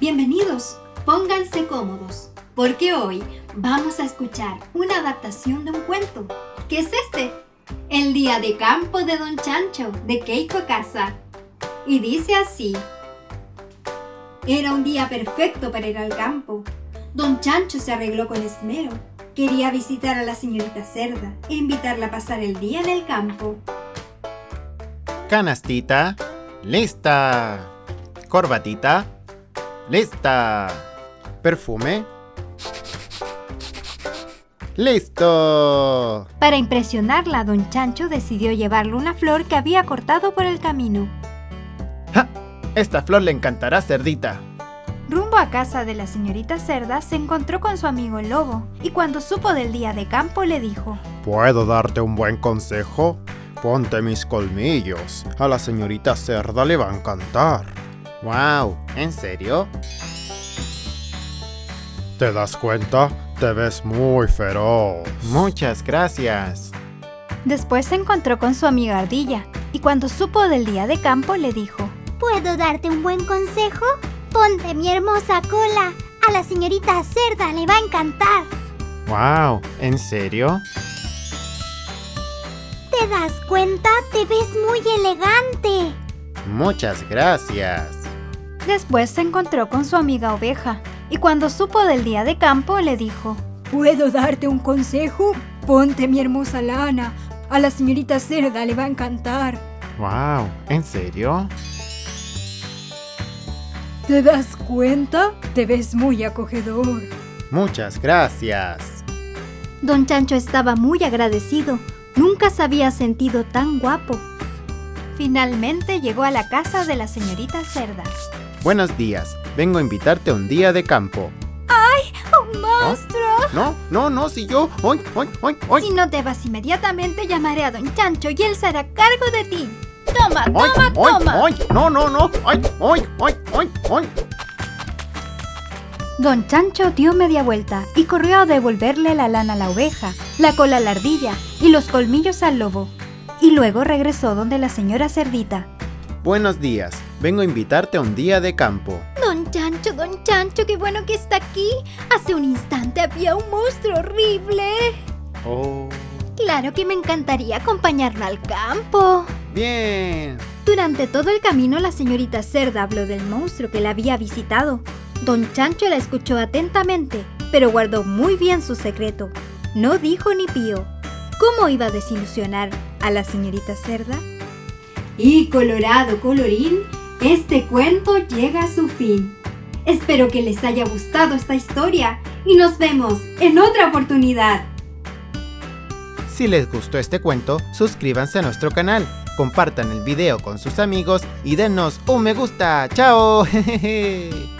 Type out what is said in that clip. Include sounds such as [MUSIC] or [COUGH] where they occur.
Amiguitos, pónganse cómodos, porque hoy vamos a escuchar una adaptación de un cuento. ¿Qué es este? El día de campo de Don Chancho, de Keiko Casa. Y dice así. Era un día perfecto para ir al campo. Don Chancho se arregló con esmero. Quería visitar a la señorita Cerda e invitarla a pasar el día en el campo. Canastita, lista. Corbatita, lista. Perfume, ¡Listo! Para impresionarla, don Chancho decidió llevarle una flor que había cortado por el camino. ¡Ja! Esta flor le encantará, cerdita. Rumbo a casa de la señorita Cerda, se encontró con su amigo el lobo, y cuando supo del día de campo le dijo ¿Puedo darte un buen consejo? Ponte mis colmillos, a la señorita Cerda le va a encantar. ¡Wow! ¿En serio? ¿Te das cuenta? Te ves muy feroz. Muchas gracias. Después se encontró con su amiga Ardilla, y cuando supo del día de campo le dijo ¿Puedo darte un buen consejo? Ponte mi hermosa cola. A la señorita Cerda le va a encantar. ¡Wow! ¿En serio? ¿Te das cuenta? Te ves muy elegante. Muchas gracias. Después se encontró con su amiga Oveja, y cuando supo del día de campo le dijo ¿Puedo darte un consejo? Ponte mi hermosa lana. A la señorita Cerda le va a encantar. ¡Wow! ¿En serio? ¿Te das cuenta? Te ves muy acogedor. Muchas gracias. Don Chancho estaba muy agradecido. Nunca se había sentido tan guapo. Finalmente llegó a la casa de la señorita Cerda. Buenos días. Vengo a invitarte a un día de campo. ¡Un monstruo! No, no, no, si yo... ¡Ay, ay, ay, ay! Si no te vas inmediatamente, llamaré a Don Chancho y él se hará cargo de ti. ¡Toma, ¡Ay, toma, ay, toma! ay! ¡No, no, no! ¡Ay, ay, ay, ay, ay! Don Chancho dio media vuelta y corrió a devolverle la lana a la oveja, la cola a la ardilla y los colmillos al lobo. Y luego regresó donde la señora Cerdita. Buenos días. Vengo a invitarte a un día de campo. Don Chancho, Don Chancho, qué bueno que está aquí. Hace un instante había un monstruo horrible. Oh... Claro que me encantaría acompañarlo al campo. Bien. Durante todo el camino la señorita Cerda habló del monstruo que la había visitado. Don Chancho la escuchó atentamente, pero guardó muy bien su secreto. No dijo ni pío. ¿Cómo iba a desilusionar a la señorita Cerda? Y colorado colorín, este cuento llega a su fin. Espero que les haya gustado esta historia y nos vemos en otra oportunidad. Si les gustó este cuento, suscríbanse a nuestro canal, compartan el video con sus amigos y denos un me gusta. ¡Chao! [LAUGHS]